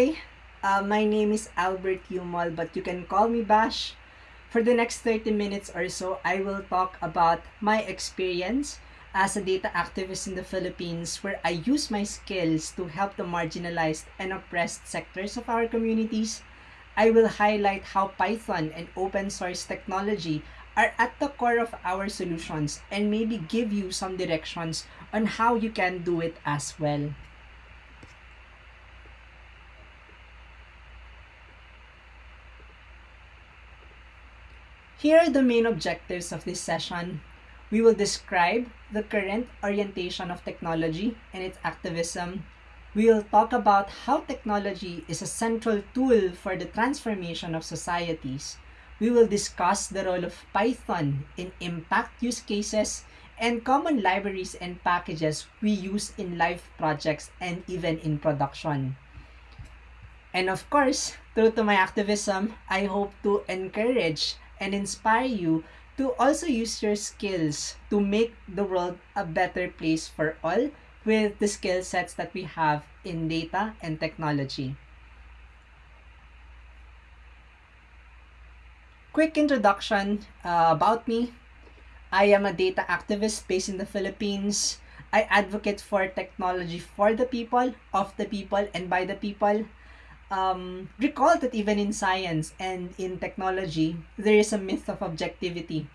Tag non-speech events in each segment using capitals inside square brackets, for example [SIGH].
Hi, uh, my name is Albert Umol, but you can call me Bash. For the next 30 minutes or so, I will talk about my experience as a data activist in the Philippines where I use my skills to help the marginalized and oppressed sectors of our communities. I will highlight how Python and open source technology are at the core of our solutions and maybe give you some directions on how you can do it as well. Here are the main objectives of this session. We will describe the current orientation of technology and its activism. We will talk about how technology is a central tool for the transformation of societies. We will discuss the role of Python in impact use cases and common libraries and packages we use in live projects and even in production. And of course, through to my activism, I hope to encourage and inspire you to also use your skills to make the world a better place for all with the skill sets that we have in data and technology. Quick introduction uh, about me. I am a data activist based in the Philippines. I advocate for technology for the people, of the people, and by the people um, recall that even in science and in technology, there is a myth of objectivity.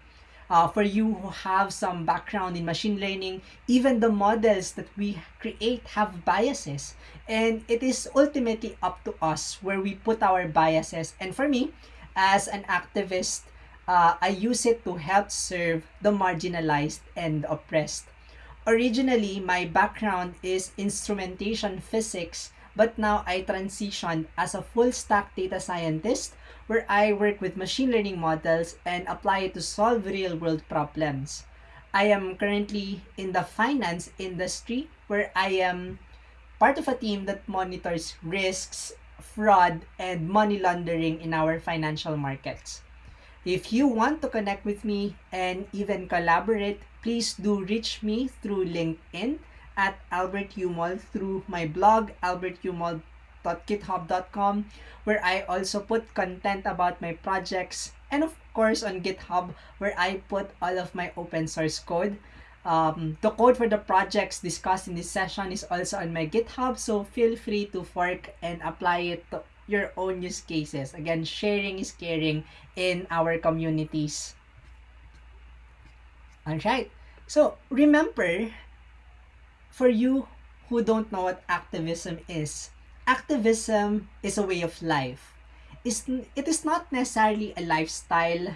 Uh, for you who have some background in machine learning, even the models that we create have biases. And it is ultimately up to us where we put our biases. And for me, as an activist, uh, I use it to help serve the marginalized and oppressed. Originally, my background is instrumentation physics but now I transitioned as a full stack data scientist where I work with machine learning models and apply it to solve real world problems. I am currently in the finance industry where I am part of a team that monitors risks, fraud, and money laundering in our financial markets. If you want to connect with me and even collaborate, please do reach me through LinkedIn at Albert Umol through my blog, albertumol.github.com, where I also put content about my projects, and of course on GitHub, where I put all of my open source code. Um, the code for the projects discussed in this session is also on my GitHub, so feel free to fork and apply it to your own use cases. Again, sharing is caring in our communities. Alright, so remember for you who don't know what activism is, activism is a way of life. It's, it is not necessarily a lifestyle.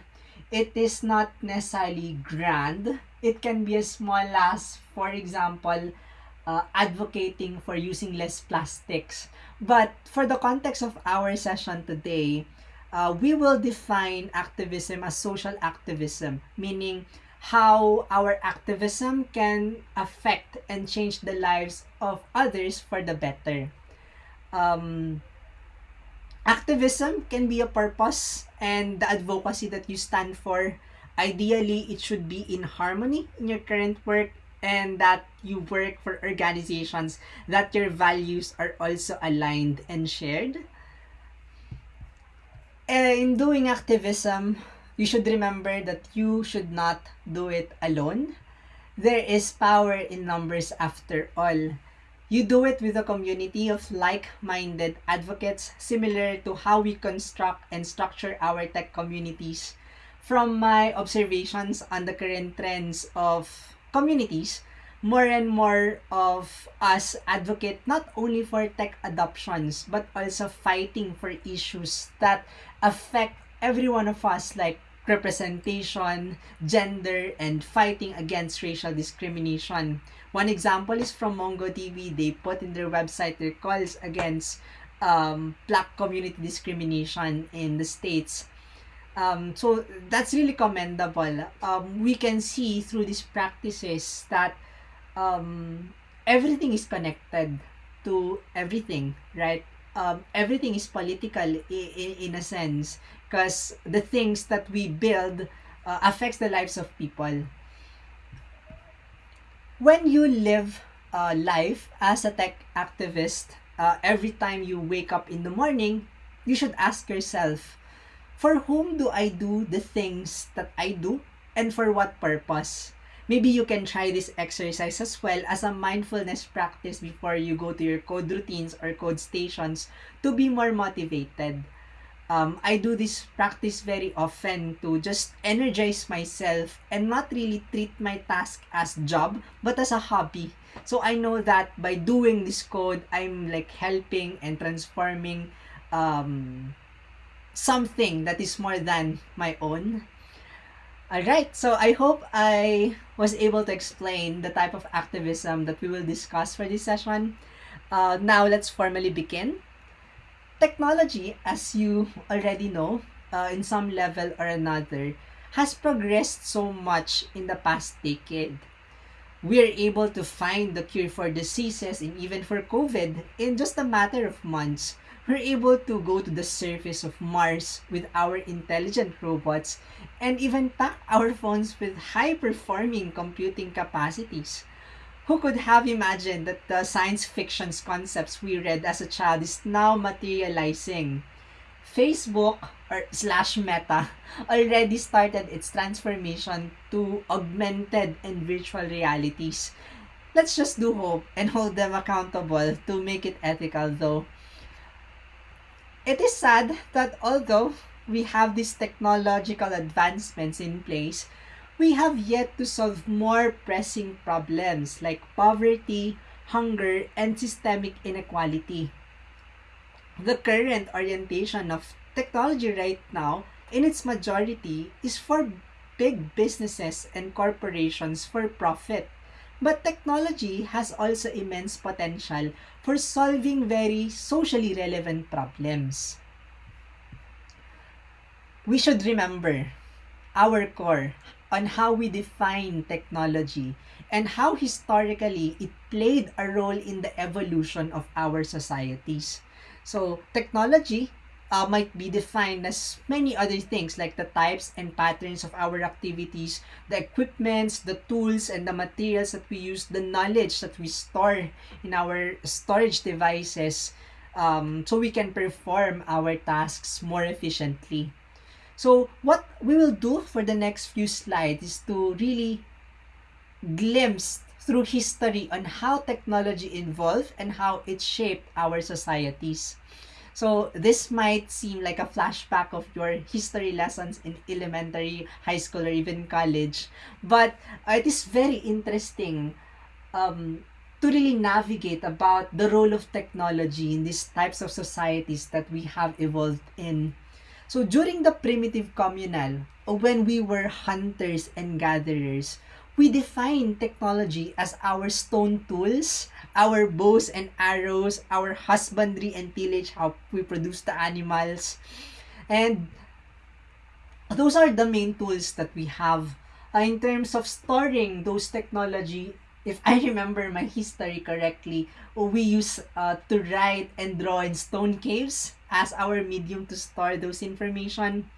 It is not necessarily grand. It can be as small as, for example, uh, advocating for using less plastics. But for the context of our session today, uh, we will define activism as social activism, meaning how our activism can affect and change the lives of others for the better. Um, activism can be a purpose and the advocacy that you stand for. Ideally, it should be in harmony in your current work and that you work for organizations that your values are also aligned and shared. In doing activism, you should remember that you should not do it alone. There is power in numbers after all. You do it with a community of like-minded advocates similar to how we construct and structure our tech communities. From my observations on the current trends of communities, more and more of us advocate not only for tech adoptions but also fighting for issues that affect every one of us like representation, gender, and fighting against racial discrimination. One example is from MongoDB. They put in their website their calls against um, black community discrimination in the States. Um, so that's really commendable. Um, we can see through these practices that um, everything is connected to everything, right? Um, everything is political in, in, in a sense because the things that we build uh, affects the lives of people. When you live uh, life as a tech activist, uh, every time you wake up in the morning, you should ask yourself, for whom do I do the things that I do and for what purpose? Maybe you can try this exercise as well as a mindfulness practice before you go to your code routines or code stations to be more motivated. Um, I do this practice very often to just energize myself and not really treat my task as job but as a hobby. So I know that by doing this code, I'm like helping and transforming um, something that is more than my own. Alright, so I hope I was able to explain the type of activism that we will discuss for this session. Uh, now let's formally begin. Technology, as you already know, uh, in some level or another, has progressed so much in the past decade. We are able to find the cure for diseases and even for COVID in just a matter of months we're able to go to the surface of Mars with our intelligent robots and even pack our phones with high-performing computing capacities. Who could have imagined that the science fiction's concepts we read as a child is now materializing? Facebook or slash Meta already started its transformation to augmented and virtual realities. Let's just do hope and hold them accountable to make it ethical though. It is sad that although we have these technological advancements in place, we have yet to solve more pressing problems like poverty, hunger, and systemic inequality. The current orientation of technology right now, in its majority, is for big businesses and corporations for profit. But technology has also immense potential for solving very socially relevant problems. We should remember our core on how we define technology and how historically it played a role in the evolution of our societies. So, technology uh, might be defined as many other things like the types and patterns of our activities, the equipments, the tools, and the materials that we use, the knowledge that we store in our storage devices um, so we can perform our tasks more efficiently. So what we will do for the next few slides is to really glimpse through history on how technology evolved and how it shaped our societies. So this might seem like a flashback of your history lessons in elementary, high school, or even college. But uh, it is very interesting um, to really navigate about the role of technology in these types of societies that we have evolved in. So during the primitive communal, when we were hunters and gatherers, we define technology as our stone tools, our bows and arrows, our husbandry and tillage, how we produce the animals. And those are the main tools that we have. Uh, in terms of storing those technology, if I remember my history correctly, we use uh, to write and draw in stone caves as our medium to store those information.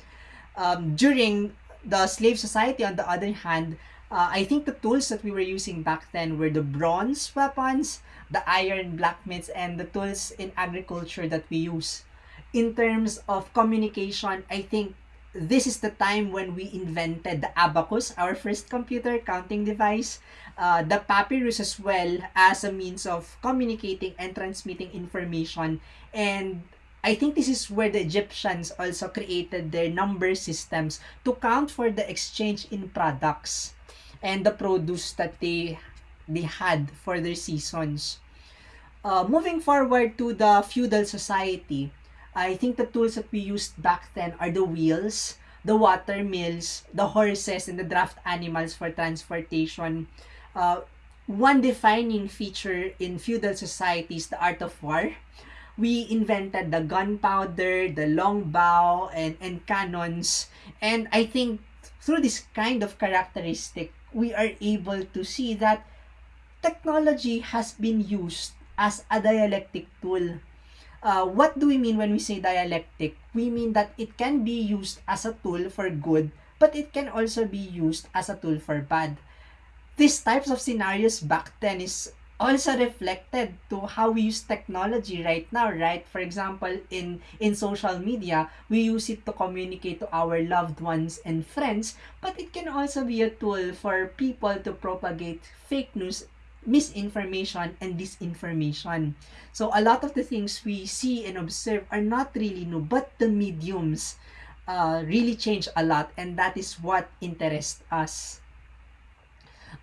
Um, during the slave society, on the other hand, uh, I think the tools that we were using back then were the bronze weapons, the iron blacksmiths, and the tools in agriculture that we use. In terms of communication, I think this is the time when we invented the abacus, our first computer counting device, uh, the papyrus as well as a means of communicating and transmitting information. And I think this is where the Egyptians also created their number systems to count for the exchange in products and the produce that they they had for their seasons. Uh, moving forward to the feudal society, I think the tools that we used back then are the wheels, the water mills, the horses, and the draft animals for transportation. Uh, one defining feature in feudal societies, is the art of war. We invented the gunpowder, the long bow, and, and cannons. And I think through this kind of characteristic, we are able to see that technology has been used as a dialectic tool. Uh, what do we mean when we say dialectic? We mean that it can be used as a tool for good, but it can also be used as a tool for bad. These types of scenarios back then is also reflected to how we use technology right now right for example in in social media we use it to communicate to our loved ones and friends but it can also be a tool for people to propagate fake news misinformation and disinformation so a lot of the things we see and observe are not really new but the mediums uh, really change a lot and that is what interests us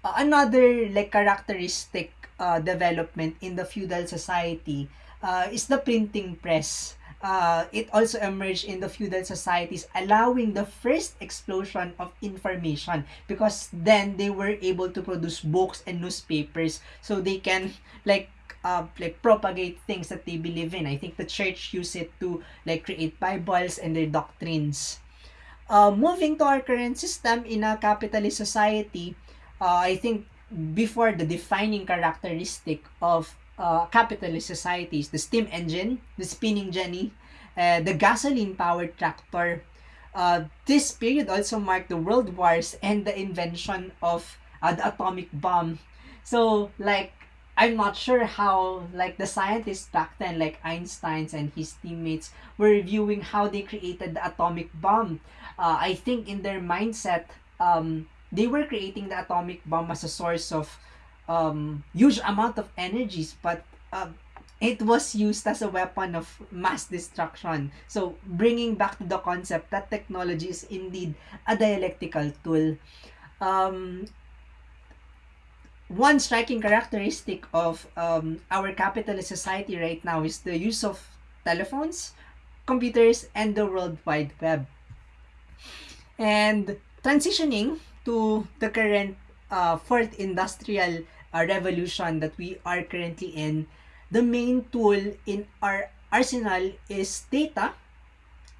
uh, another like characteristic uh, development in the feudal society uh, is the printing press. Uh, it also emerged in the feudal societies, allowing the first explosion of information because then they were able to produce books and newspapers so they can like uh, like propagate things that they believe in. I think the church used it to like create Bibles and their doctrines. Uh, moving to our current system in a capitalist society, uh, I think before the defining characteristic of uh, capitalist societies, the steam engine, the spinning jenny, uh, the gasoline-powered tractor. Uh, this period also marked the world wars and the invention of uh, the atomic bomb. So, like, I'm not sure how, like, the scientists back then, like Einstein's and his teammates, were reviewing how they created the atomic bomb. Uh, I think in their mindset, um, they were creating the atomic bomb as a source of um, huge amount of energies, but uh, it was used as a weapon of mass destruction. So, bringing back to the concept that technology is indeed a dialectical tool. Um, one striking characteristic of um, our capitalist society right now is the use of telephones, computers, and the World Wide Web. And transitioning to the current uh, fourth industrial uh, revolution that we are currently in, the main tool in our arsenal is data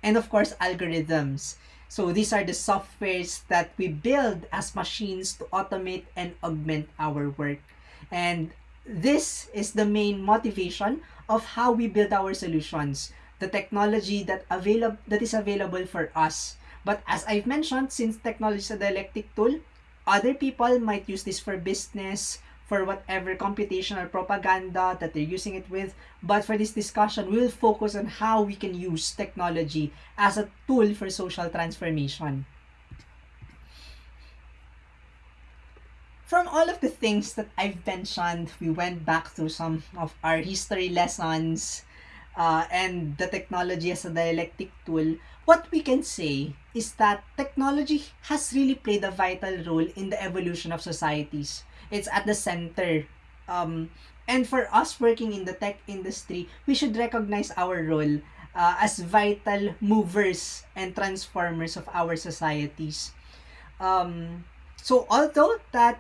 and of course algorithms. So these are the softwares that we build as machines to automate and augment our work. And this is the main motivation of how we build our solutions. The technology that available that is available for us But as I've mentioned, since technology is a dialectic tool, other people might use this for business, for whatever computational propaganda that they're using it with. But for this discussion, we'll focus on how we can use technology as a tool for social transformation. From all of the things that I've mentioned, we went back through some of our history lessons uh, and the technology as a dialectic tool, what we can say is that technology has really played a vital role in the evolution of societies. It's at the center. Um, and for us working in the tech industry, we should recognize our role uh, as vital movers and transformers of our societies. Um, so although that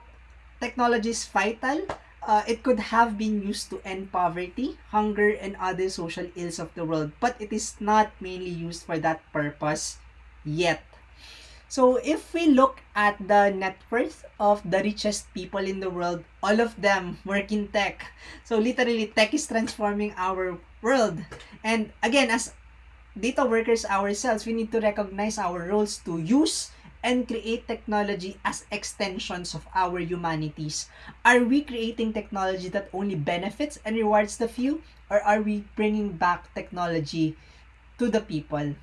technology is vital, uh, it could have been used to end poverty, hunger, and other social ills of the world, but it is not mainly used for that purpose yet. So if we look at the net worth of the richest people in the world, all of them work in tech. So literally, tech is transforming our world. And again, as data workers ourselves, we need to recognize our roles to use and create technology as extensions of our humanities? Are we creating technology that only benefits and rewards the few? Or are we bringing back technology to the people?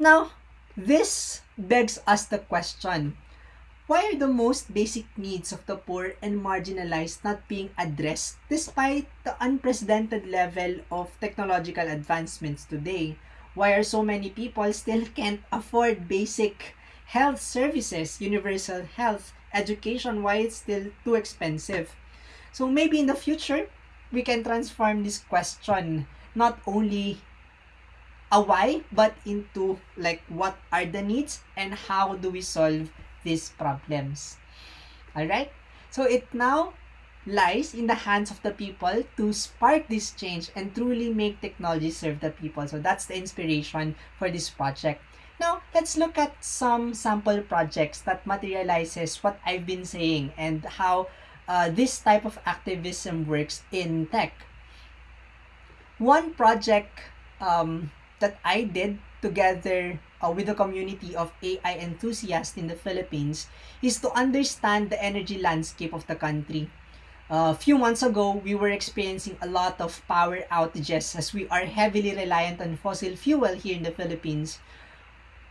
Now, this begs us the question, why are the most basic needs of the poor and marginalized not being addressed despite the unprecedented level of technological advancements today? Why are so many people still [LAUGHS] can't afford basic health services, universal health, education, why it's still too expensive. So maybe in the future, we can transform this question not only a why, but into like what are the needs and how do we solve these problems. Alright? So it now lies in the hands of the people to spark this change and truly make technology serve the people. So that's the inspiration for this project. Now, let's look at some sample projects that materializes what I've been saying and how uh, this type of activism works in tech. One project um, that I did together uh, with the community of AI enthusiasts in the Philippines is to understand the energy landscape of the country. A few months ago, we were experiencing a lot of power outages as we are heavily reliant on fossil fuel here in the Philippines.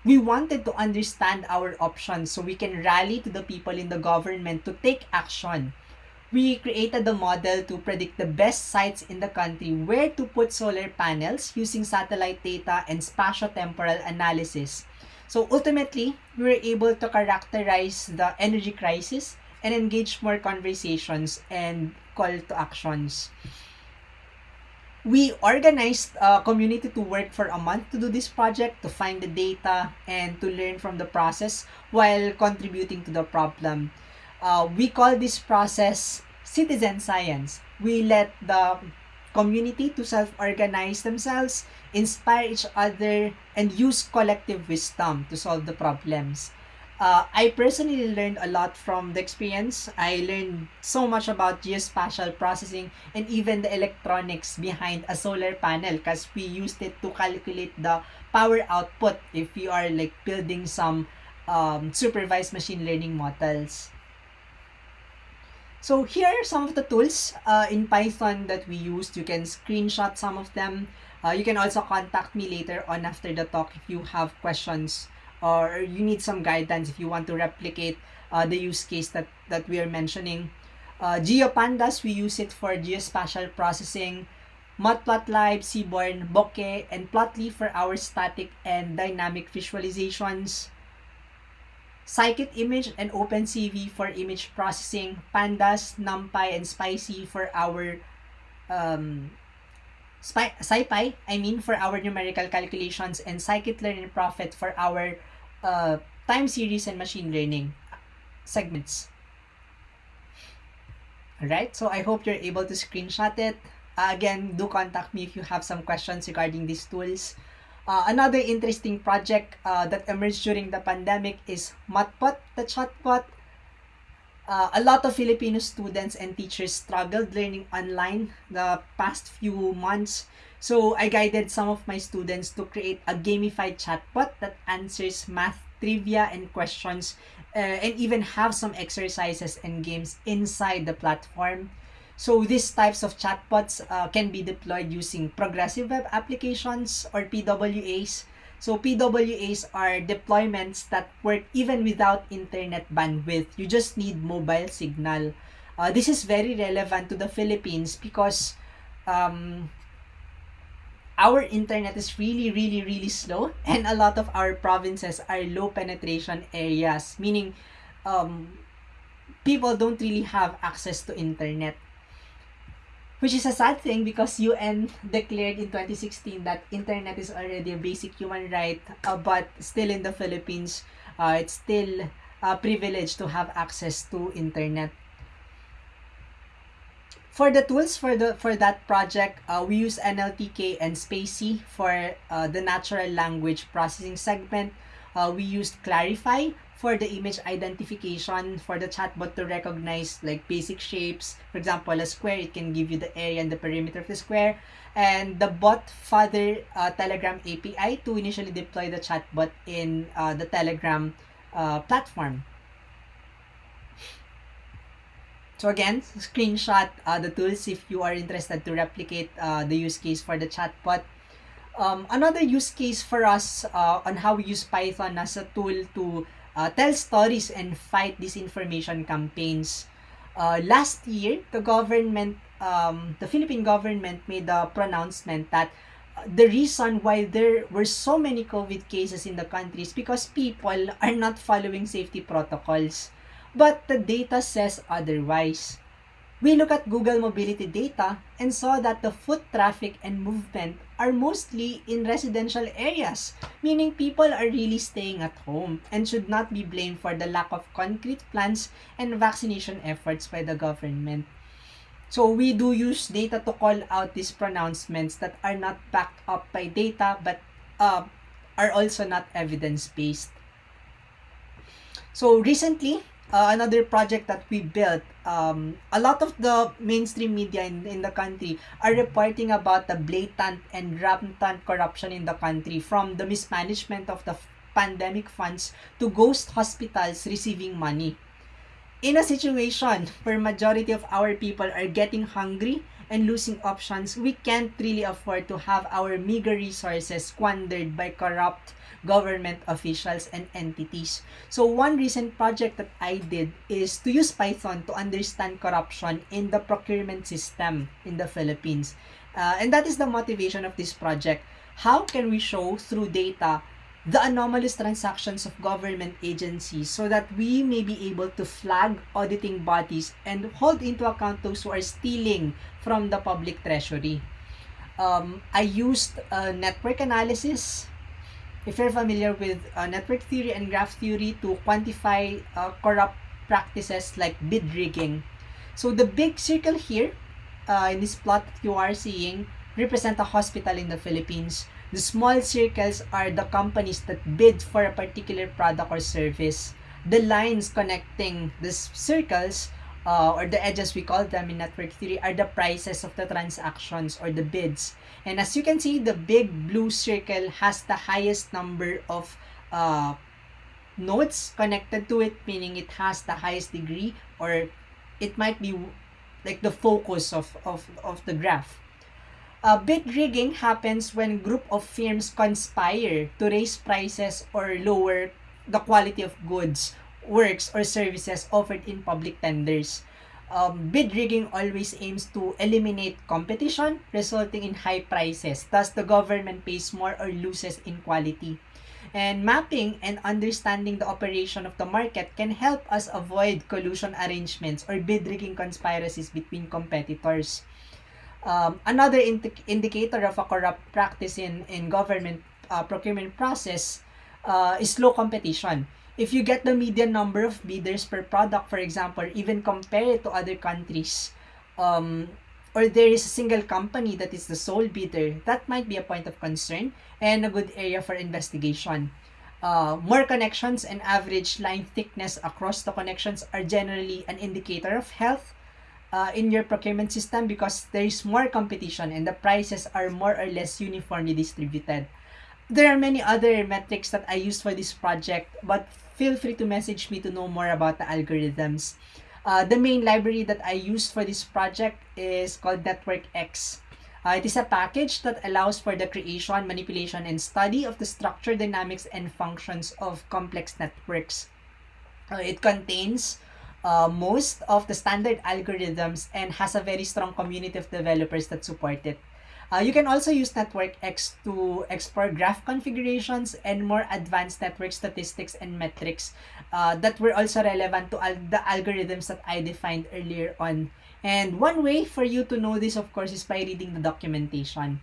We wanted to understand our options so we can rally to the people in the government to take action we created a model to predict the best sites in the country where to put solar panels using satellite data and spatiotemporal analysis. So ultimately, we were able to characterize the energy crisis and engage more conversations and call to actions. We organized a community to work for a month to do this project, to find the data, and to learn from the process while contributing to the problem uh, we call this process citizen science. We let the community to self-organize themselves, inspire each other, and use collective wisdom to solve the problems. Uh, I personally learned a lot from the experience. I learned so much about geospatial processing and even the electronics behind a solar panel because we used it to calculate the power output if you are like building some um, supervised machine learning models. So here are some of the tools uh, in Python that we used. You can screenshot some of them. Uh, you can also contact me later on after the talk if you have questions or you need some guidance if you want to replicate uh, the use case that, that we are mentioning. Uh, GeoPandas, we use it for geospatial processing. Matplotlib, Seaborn, Bokeh, and Plotly for our static and dynamic visualizations. Scikit-Image and OpenCV for image processing, Pandas, NumPy, and Spicy for our um, SciPy, I mean, for our numerical calculations, and Scikit-Learn and Prophet for our uh, time series and machine learning segments. Alright, so I hope you're able to screenshot it. Uh, again, do contact me if you have some questions regarding these tools. Uh, another interesting project uh, that emerged during the pandemic is Matpot, the chatbot. Uh, a lot of Filipino students and teachers struggled learning online the past few months. So I guided some of my students to create a gamified chatbot that answers math trivia and questions uh, and even have some exercises and games inside the platform. So these types of chatbots uh, can be deployed using progressive web applications or PWAs. So PWAs are deployments that work even without internet bandwidth. You just need mobile signal. Uh, this is very relevant to the Philippines because um, our internet is really, really, really slow [LAUGHS] and a lot of our provinces are low penetration areas, meaning um, people don't really have access to internet which is a sad thing because UN [LAUGHS] declared in 2016 that internet is already a basic human right, uh, but still in the Philippines, uh, it's still a privilege to have access to internet. For the tools for the for that project, uh, we use NLTK and spaCy for uh, the natural language processing segment. Uh, we used Clarifai for the image identification for the chatbot to recognize like basic shapes. For example, a square, it can give you the area and the perimeter of the square. And the BotFather uh, Telegram API to initially deploy the chatbot in uh, the Telegram uh, platform. So again, screenshot uh, the tools if you are interested to replicate uh, the use case for the chatbot. Um, another use case for us uh, on how we use Python as a tool to uh, tell stories and fight disinformation campaigns. Uh, last year, the government, um, the Philippine government made a pronouncement that uh, the reason why there were so many COVID cases in the country is because people are not following safety protocols. But the data says otherwise. We look at Google mobility data and saw that the foot traffic and movement are mostly in residential areas, meaning people are really staying at home and should not be blamed for the lack of concrete plans and vaccination efforts by the government. So we do use data to call out these pronouncements that are not backed up by data but uh, are also not evidence-based. So recently, uh, another project that we built, um, a lot of the mainstream media in, in the country are reporting about the blatant and rampant corruption in the country from the mismanagement of the pandemic funds to ghost hospitals receiving money. In a situation [LAUGHS] where majority of our people are getting hungry and losing options, we can't really afford to have our meager resources squandered by corrupt government officials and entities. So one recent project that I did is to use Python to understand corruption in the procurement system in the Philippines. Uh, and that is the motivation of this project. How can we show through data the anomalous transactions of government agencies so that we may be able to flag auditing bodies and hold into account those who are stealing from the public treasury. Um, I used uh, network analysis if you're familiar with uh, network theory and graph theory to quantify uh, corrupt practices like bid rigging. So the big circle here uh, in this plot that you are seeing represent a hospital in the Philippines. The small circles are the companies that bid for a particular product or service. The lines connecting these circles uh, or the edges we call them in network theory are the prices of the transactions or the bids. And as you can see, the big blue circle has the highest number of uh, nodes connected to it, meaning it has the highest degree or it might be like the focus of, of, of the graph. Uh, bid rigging happens when group of firms conspire to raise prices or lower the quality of goods works or services offered in public tenders. Um, bid rigging always aims to eliminate competition, resulting in high prices. Thus, the government pays more or loses in quality. And mapping and understanding the operation of the market can help us avoid collusion arrangements or bid rigging conspiracies between competitors. Um, another indi- indicator of a corrupt practice in, in government uh, procurement process uh, is low competition if you get the median number of bidders per product, for example, even compare it to other countries, um, or there is a single company that is the sole bidder, that might be a point of concern and a good area for investigation. Uh, more connections and average line thickness across the connections are generally an indicator of health uh, in your procurement system because there is more competition and the prices are more or less uniformly distributed there are many other metrics that I used for this project, but feel free to message me to know more about the algorithms. Uh, the main library that I used for this project is called NetworkX. Uh, it is a package that allows for the creation, manipulation, and study of the structure, dynamics, and functions of complex networks. Uh, it contains uh, most of the standard algorithms and has a very strong community of developers that support it. Uh, you can also use Network X to explore graph configurations and more advanced network statistics and metrics uh, that were also relevant to al the algorithms that I defined earlier on. And one way for you to know this, of course, is by reading the documentation.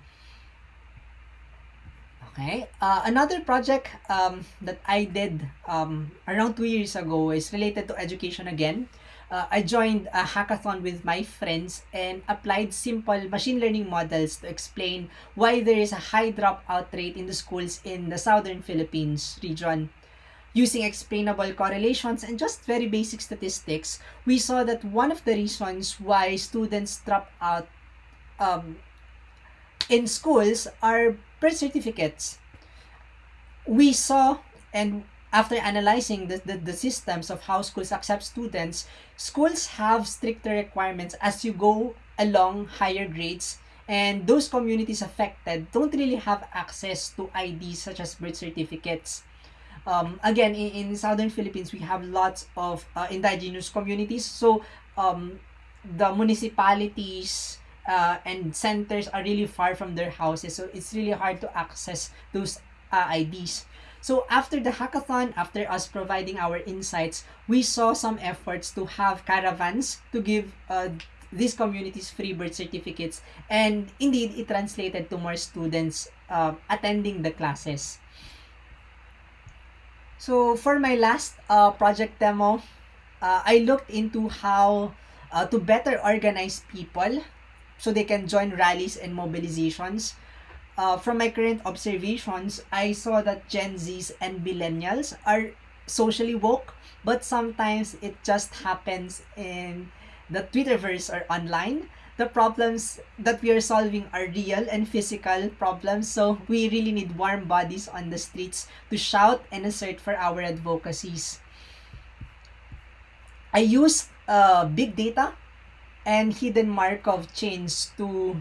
Okay. Uh, another project um, that I did um, around two years ago is related to education again uh, I joined a hackathon with my friends and applied simple machine learning models to explain why there is a high dropout rate in the schools in the southern Philippines region. Using explainable correlations and just very basic statistics, we saw that one of the reasons why students drop out um, in schools are birth certificates. We saw and after analyzing the, the, the systems of how schools accept students, schools have stricter requirements as you go along higher grades and those communities affected don't really have access to IDs such as birth certificates. Um, again, in, in southern Philippines, we have lots of uh, indigenous communities. So, um, the municipalities uh, and centers are really far from their houses. So, it's really hard to access those uh, IDs. So after the hackathon, after us providing our insights, we saw some efforts to have caravans to give uh, these communities free birth certificates. And indeed, it translated to more students uh, attending the classes. So for my last uh, project demo, uh, I looked into how uh, to better organize people so they can join rallies and mobilizations uh, from my current observations, I saw that Gen Zs and millennials are socially woke, but sometimes it just happens in the Twitterverse or online the problems that we are solving are real and physical problems. So we really need warm bodies on the streets to shout and assert for our advocacies. I use uh, big data and hidden Markov chains to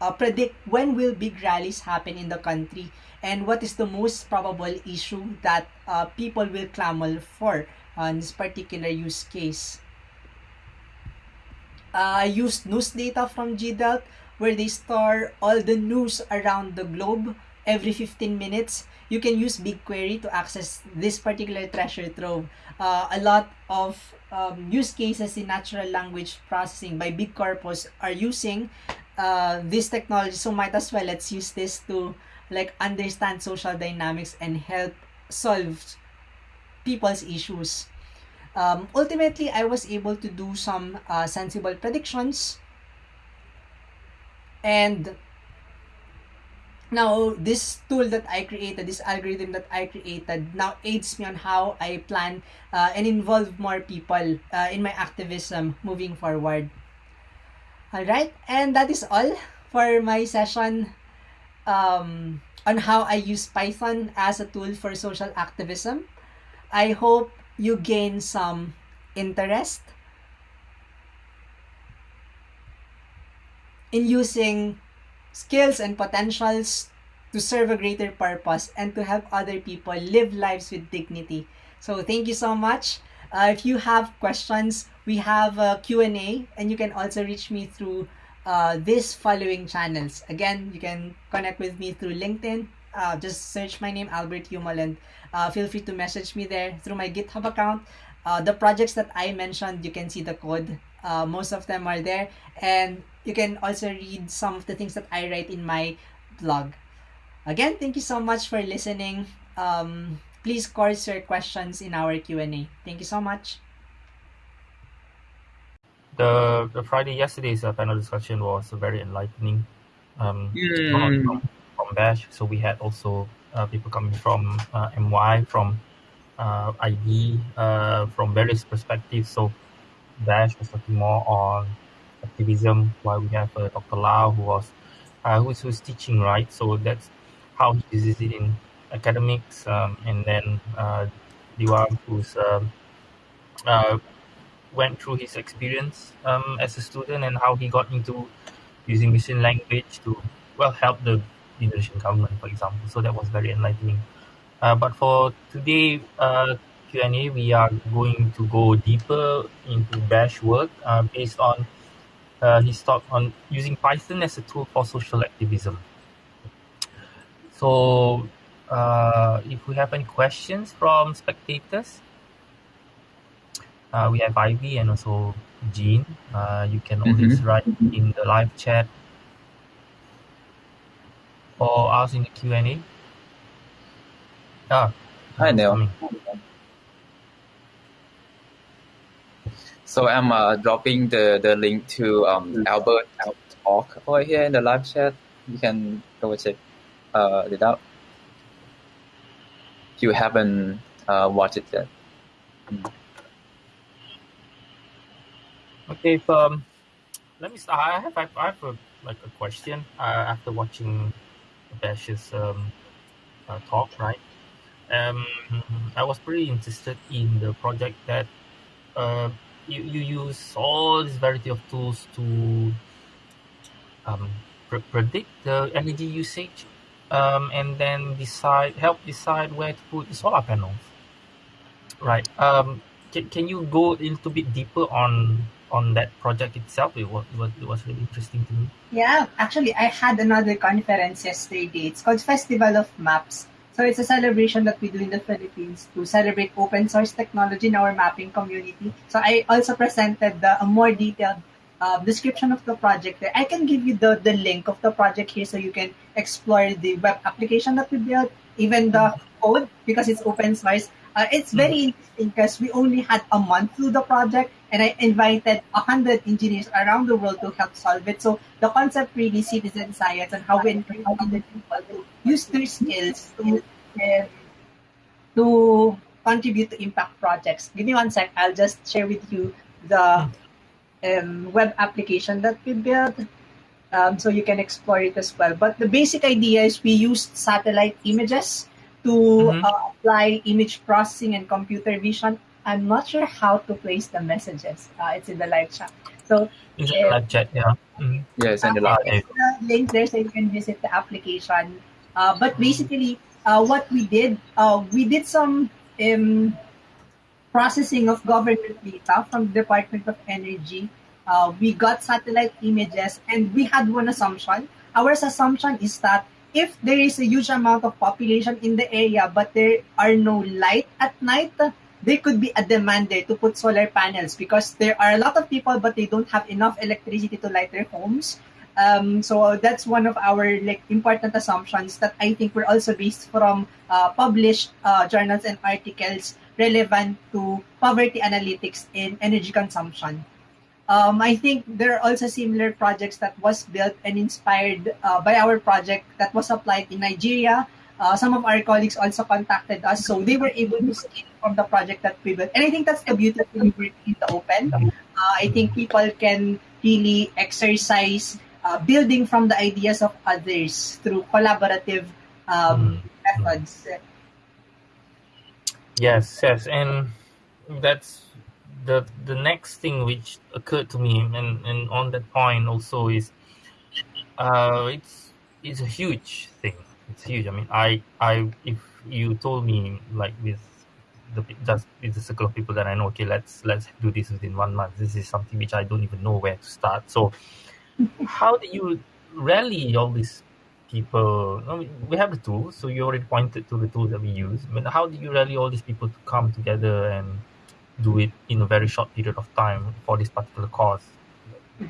uh, predict when will big rallies happen in the country and what is the most probable issue that uh, people will clamor for on this particular use case. Uh, I used news data from GDELT where they store all the news around the globe every 15 minutes. You can use BigQuery to access this particular treasure trove. Uh, a lot of um, use cases in natural language processing by big corpus are using uh, this technology. So might as well let's use this to like understand social dynamics and help solve people's issues. Um, ultimately, I was able to do some uh, sensible predictions. And now this tool that I created, this algorithm that I created, now aids me on how I plan uh, and involve more people uh, in my activism moving forward. Alright, and that is all for my session um, on how I use Python as a tool for social activism. I hope you gain some interest in using skills and potentials to serve a greater purpose and to help other people live lives with dignity. So thank you so much. Uh, if you have questions, we have a Q&A and you can also reach me through uh, this following channels. Again, you can connect with me through LinkedIn. Uh, just search my name, Albert Umol, uh, feel free to message me there through my GitHub account. Uh, the projects that I mentioned, you can see the code. Uh, most of them are there. And you can also read some of the things that I write in my blog. Again, thank you so much for listening. Um, please course your questions in our Q&A. Thank you so much. The, the Friday yesterday's uh, panel discussion was very enlightening. Um, mm. from, from Bash, so we had also uh, people coming from uh, MY, from uh, IB, uh, from various perspectives. So Bash was talking more on activism, while we have uh, Dr. Lau who was uh, who's, who's teaching, right? So that's how he uses it in academics, um, and then uh, Diwam who's um, uh, went through his experience um, as a student and how he got into using machine language to well help the Indonesian government, for example. So that was very enlightening. Uh, but for today uh, Q&A, we are going to go deeper into Bash work uh, based on uh, his talk on using Python as a tool for social activism. So uh, if we have any questions from spectators, uh, we have Ivy and also Jean. Uh, you can always Mhm. write in the live chat or ask in the Q&A. Ah, Hi, Neil. So I'm uh, dropping the, the link to um, Albert talk over here in the live chat. You can go check uh, it out. If you haven't uh, watched it yet. Okay, if, um, let me start. I have, I have, a, like a question uh, after watching Bash's um, uh, talk, right? Um, I was pretty interested in the project that uh, you, you use all this variety of tools to um, pre- predict the energy usage um, and then decide help decide where to put the solar panels. Right. Um, can, can you go a little bit deeper on on that project itself? It was, it was, it was really interesting to me. Yeah, actually, I had another conference yesterday. It's called Festival of Maps. So it's a celebration that we do in the Philippines to celebrate open source technology in our mapping community. So I also presented the, a more detailed uh, description of the project there. I can give you the, the link of the project here so you can explore the web application that we built, even the code because it's open source. Uh, it's very interesting because we only had a month through the project and I invited 100 engineers around the world to help solve it. So the concept really citizen science and how we encourage other people to use their skills to, to contribute to impact projects. Give me one sec. I'll just share with you the um, web application that we built. Um, so you can explore it as well. But the basic idea is we used satellite images to Mhm. uh, apply image processing and computer vision. I'm not sure how to place the messages. Uh, it's in the live chat. So Is it live chat? Yeah. Mhm. Yes, and the uh, last. Okay. the link there so you can visit the application. Uh, but basically, uh, what we did, uh, we did some um, processing of government data from the Department of Energy. Uh, we got satellite images and we had one assumption. Our assumption is that if there is a huge amount of population in the area but there are no light at night, there could be a demand there to put solar panels because there are a lot of people but they don't have enough electricity to light their homes. Um, so that's one of our like important assumptions that I think were also based from uh, published uh, journals and articles relevant to poverty analytics in energy consumption. Um, I think there are also similar projects that was built and inspired uh, by our project that was applied in Nigeria. Uh, some of our colleagues also contacted us, so they were able to scale from the project that we built. And I think that's the beauty of in the open. Uh, I think people can really exercise uh, building from the ideas of others through collaborative um, methods. Yes, yes, and that's the the next thing which occurred to me, and and on that point also is, uh, it's it's a huge thing. It's huge. I mean, I I if you told me like with the just with the circle of people that I know, okay, let's let's do this within one month. This is something which I don't even know where to start. So, [LAUGHS] how do you rally all these people? I mean, we have the tools, so you already pointed to the tools that we use. I mean, how do you rally all these people to come together and do it in a very short period of time for this particular cause?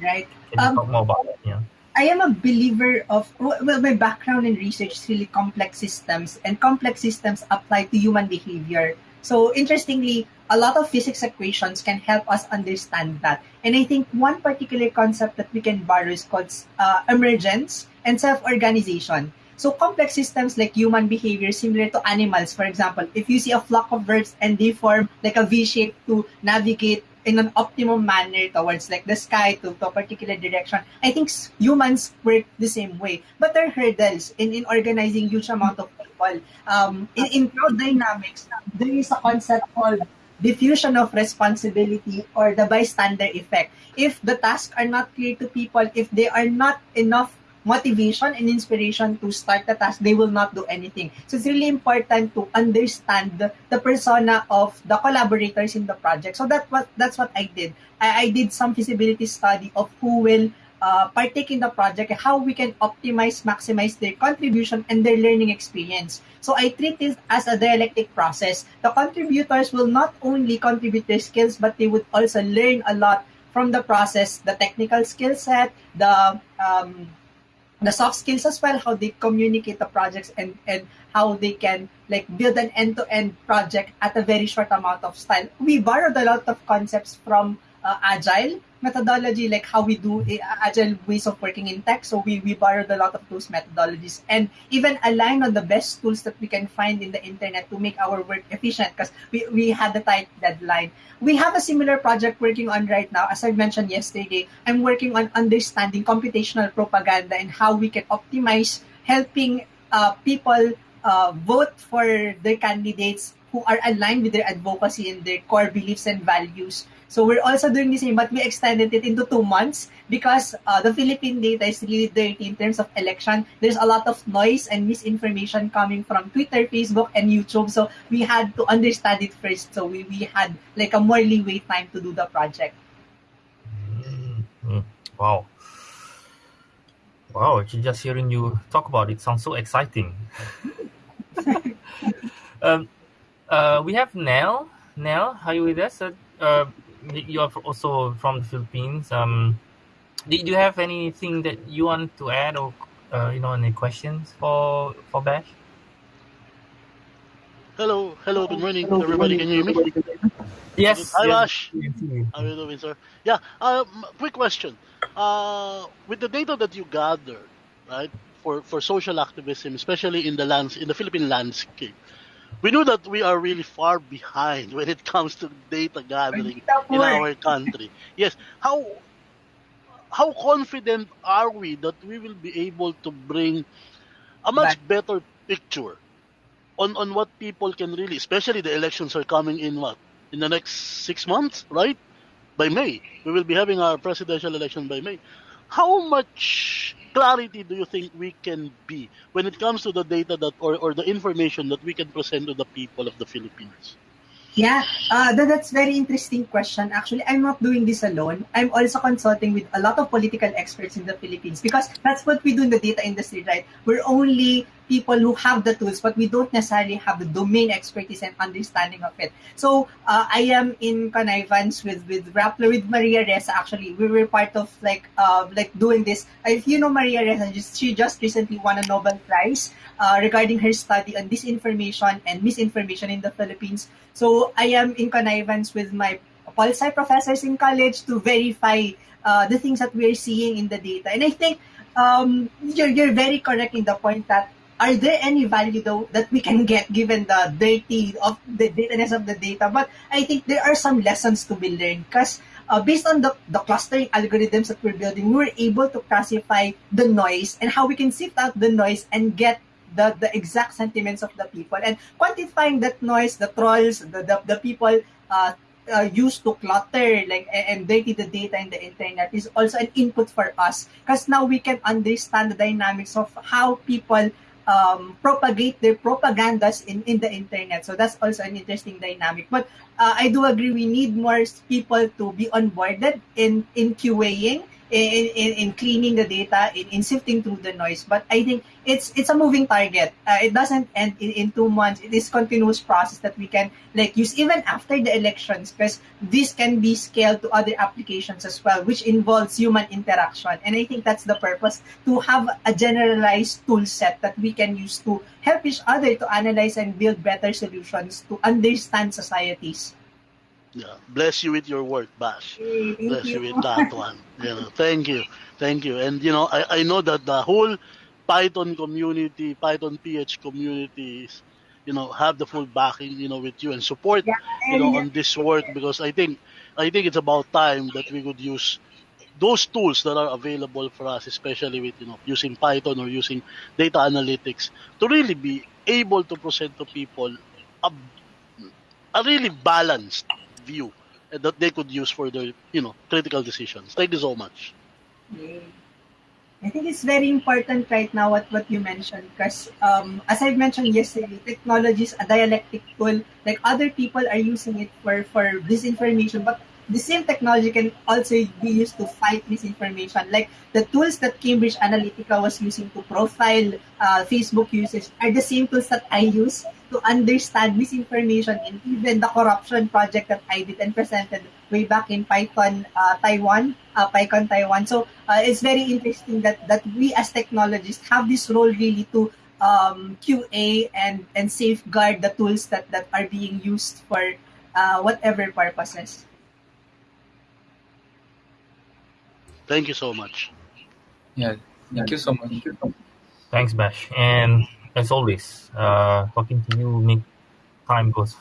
Right. Can you Um, talk more about that? Yeah. I am a believer of well, my background in research is really complex systems, and complex systems apply to human behavior. So interestingly, a lot of physics equations can help us understand that. And I think one particular concept that we can borrow is called uh, emergence and self-organization. So complex systems like human behavior, similar to animals, for example, if you see a flock of birds and they form like a V shape to navigate in an optimum manner towards like the sky to, to a particular direction. I think humans work the same way. But there are hurdles in, in organizing huge amount of people. Um, in, in crowd dynamics, there is a concept called diffusion of responsibility or the bystander effect. If the tasks are not clear to people, if they are not enough motivation and inspiration to start the task, they will not do anything. So it's really important to understand the, the persona of the collaborators in the project. So that what that's what I did. I, I did some feasibility study of who will uh, partake in the project, how we can optimize, maximize their contribution and their learning experience. So I treat this as a dialectic process. The contributors will not only contribute their skills, but they would also learn a lot from the process, the technical skill set, the um, the soft skills as well, how they communicate the projects and, and how they can like build an end-to-end project at a very short amount of time. We borrowed a lot of concepts from uh, agile methodology, like how we do agile ways of working in tech. So we, we borrowed a lot of those methodologies and even aligned on the best tools that we can find in the internet to make our work efficient because we, we had the tight deadline. We have a similar project working on right now. As I mentioned yesterday, I'm working on understanding computational propaganda and how we can optimize helping uh, people uh, vote for their candidates who are aligned with their advocacy and their core beliefs and values. So we're also doing the same, but we extended it into two months because uh, the Philippine data is really dirty in terms of election. There's a lot of noise and misinformation coming from Twitter, Facebook, and YouTube. So we had to understand it first. So we, we had like a more leeway time to do the project. Mm, mm, Wow. Wow, actually just hearing you talk about it sounds so exciting. [LAUGHS] um, uh, we have Nell. Nell, are you with us? Uh, uh, you are also from the Philippines. Um, did you have anything that you want to add or uh, you know any questions for for Bash? Hello, hello, good morning, everybody. Can you hear me? Yes. Hi, yes, Bash. we can see you. How are you doing, sir? Yeah. Um, quick question. Uh, with the data that you gathered, right, for for social activism, especially in the lands in the Philippine landscape, we know that we are really far behind when it comes to data gathering in our country. Yes, how how confident are we that we will be able to bring a much better picture on on what people can really, especially the elections are coming in what in the next six months, right? By May, we will be having our presidential election by May. How much clarity do you think we can be when it comes to the data that or, or the information that we can present to the people of the Philippines? Yeah, uh, that, that's very interesting question. Actually, I'm not doing this alone. I'm also consulting with a lot of political experts in the Philippines because that's what we do in the data industry, right? We're only people who have the tools, but we don't necessarily have the domain expertise and understanding of it. So uh, I am in connivance with with Rappler with Maria Ressa. Actually, we were part of like uh, like doing this. If you know Maria Ressa, she just recently won a Nobel Prize uh, regarding her study on disinformation and misinformation in the Philippines. So I am in connivance with my pol sci professors in college to verify uh, the things that we're seeing in the data. And I think um, you're, you're very correct in the point that are there any value though that we can get given the dirty of the dataness of the data? But I think there are some lessons to be learned because uh, based on the, the clustering algorithms that we're building, we're able to classify the noise and how we can sift out the noise and get the, the exact sentiments of the people and quantifying that noise, the trolls, the, the, the people uh, uh, used to clutter like and dirty the data in the internet is also an input for us because now we can understand the dynamics of how people um, propagate their propagandas in, in the internet. So that's also an interesting dynamic. But uh, I do agree we need more people to be onboarded in, in QAing in, in, in cleaning the data, in, in sifting through the noise. But I think it's it's a moving target. Uh, it doesn't end in, in two months. It is continuous process that we can like use even after the elections because this can be scaled to other applications as well, which involves human interaction. And I think that's the purpose to have a generalized tool set that we can use to help each other to analyze and build better solutions to understand societies. Yeah, bless you with your work, Bash. Hey, bless you. you with that one. You know, thank you, thank you. And you know, I, I know that the whole Python community, Python PH communities, you know, have the full backing, you know, with you and support, Yeah, you know, on this work because I think, I think it's about time that we could use those tools that are available for us, especially with you know using Python or using data analytics, to really be able to present to people a, a really balanced view that they could use for their you know critical decisions. Thank you so much. I think it's very important right now what, what you mentioned because um, as I mentioned yesterday, technology is a dialectic tool. Like other people are using it for, for disinformation, but the same technology can also be used to fight misinformation. Like the tools that Cambridge Analytica was using to profile uh, Facebook users are the same tools that I use to understand misinformation and even the corruption project that I did and presented way back in Python uh, Taiwan, uh, PyCon Taiwan. So uh, it's very interesting that that we as technologists have this role really to um, QA and and safeguard the tools that that are being used for uh, whatever purposes. Thank you so much. Yeah, thank you so much. Thanks, Bash. And as always, uh, talking to you make time goes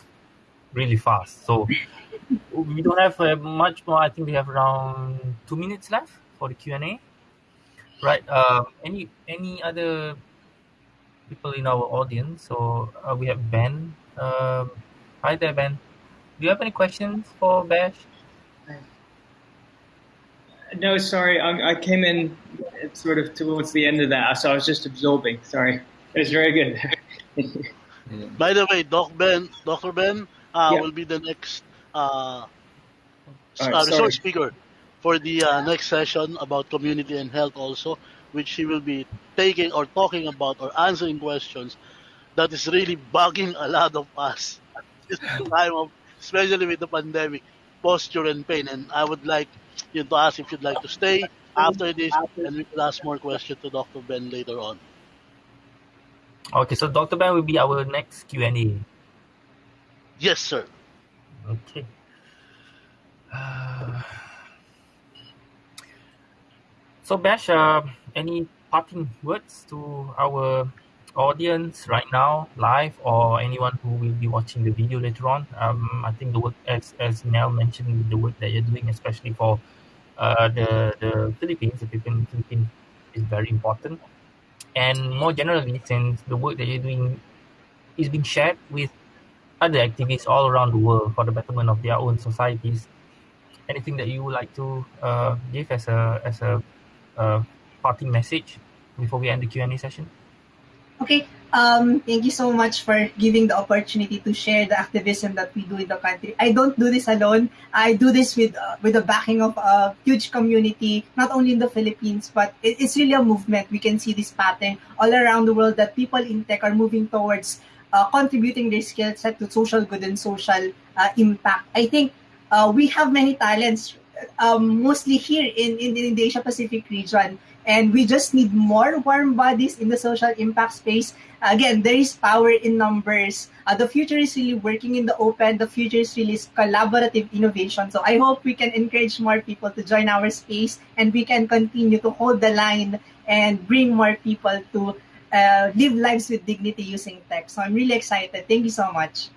really fast. So we don't have uh, much more. I think we have around two minutes left for the Q and A. Right. Um, any any other people in our audience? So uh, we have Ben. Um, hi there, Ben. Do you have any questions for Bash? No, sorry, I, I came in sort of towards the end of that, so I was just absorbing. Sorry, it was very good. [LAUGHS] By the way, Doc Ben, Dr. Ben uh, Yeah. will be the next uh, right, uh, resource speaker for the uh, next session about community and health also, which he will be taking or talking about or answering questions that is really bugging a lot of us at [LAUGHS] this time of, especially with the pandemic, posture and pain. And I would like you to ask if you'd like to stay after this, and we will ask more questions to Dr. Ben later on. Okay, so Dr. Ben will be our next Q and A. Yes, sir. Okay. Uh, so Bash, uh, any parting words to our audience right now, live, or anyone who will be watching the video later on. Um, I think the work, as as Nell mentioned, the work that you're doing, especially for uh, the the Philippines, the people in the Philippines, is very important. And more generally, since the work that you're doing is being shared with other activists all around the world for the betterment of their own societies, anything that you would like to uh, give as a as a uh, parting message before we end the Q and A session? Okay. Um, thank you so much for giving the opportunity to share the activism that we do in the country. I don't do this alone. I do this with uh, with the backing of a huge community, not only in the Philippines, but it, it's really a movement. We can see this pattern all around the world that people in tech are moving towards uh, contributing their skill set to social good and social uh, impact. I think uh, we have many talents, um, mostly here in, in, in the Asia Pacific region and we just need more warm bodies in the social impact space. Again, there is power in numbers. Uh, the future is really working in the open. The future is really collaborative innovation. So I hope we can encourage more people to join our space and we can continue to hold the line and bring more people to uh, live lives with dignity using tech. So I'm really excited. Thank you so much.